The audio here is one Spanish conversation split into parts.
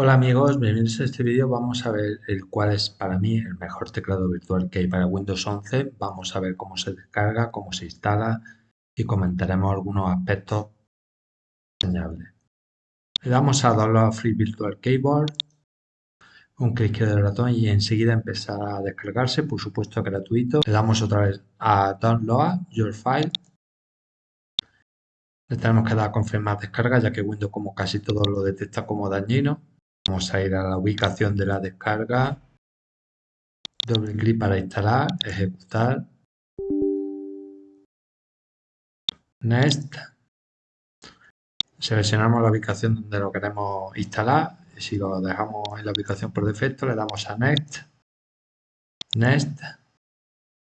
Hola amigos, bienvenidos a este vídeo. Vamos a ver el cuál es para mí el mejor teclado virtual que hay para Windows 11. Vamos a ver cómo se descarga, cómo se instala y comentaremos algunos aspectos enseñables. Le damos a Download Free Virtual Keyboard, un clic del ratón y enseguida empezará a descargarse, por supuesto gratuito. Le damos otra vez a Download Your File. Le tenemos que dar a confirmar descarga ya que Windows como casi todo lo detecta como dañino. Vamos a ir a la ubicación de la descarga. Doble clic para instalar, ejecutar. Next. Seleccionamos la ubicación donde lo queremos instalar. Si lo dejamos en la ubicación por defecto, le damos a Next. Next.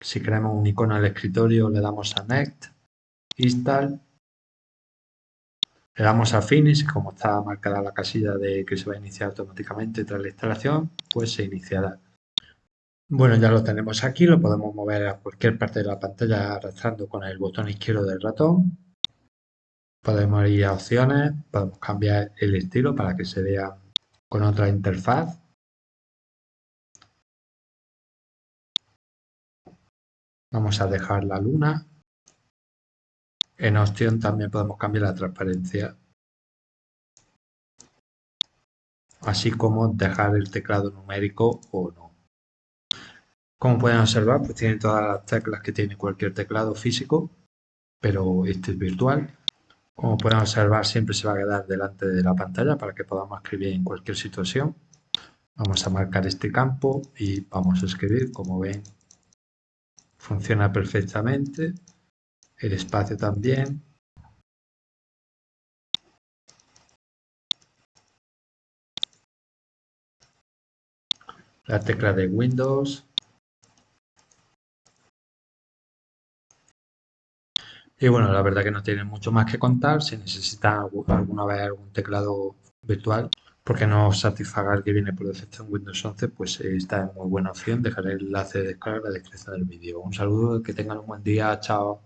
Si queremos un icono al escritorio, le damos a Next. Install. Le damos a Finish, como está marcada la casilla de que se va a iniciar automáticamente tras la instalación, pues se iniciará. Bueno, ya lo tenemos aquí, lo podemos mover a cualquier parte de la pantalla arrastrando con el botón izquierdo del ratón. Podemos ir a opciones, podemos cambiar el estilo para que se vea con otra interfaz. Vamos a dejar la luna en opción también podemos cambiar la transparencia. Así como dejar el teclado numérico o no. Como pueden observar, pues tiene todas las teclas que tiene cualquier teclado físico, pero este es virtual. Como pueden observar, siempre se va a quedar delante de la pantalla para que podamos escribir en cualquier situación. Vamos a marcar este campo y vamos a escribir. Como ven, funciona perfectamente el espacio también. La tecla de Windows. Y bueno, la verdad que no tiene mucho más que contar. Si necesitan alguna vez algún teclado virtual, porque no satisfaga el que viene por defecto en Windows 11, pues esta es muy buena opción. Dejaré el enlace de descarga la descripción del vídeo. Un saludo, que tengan un buen día, chao.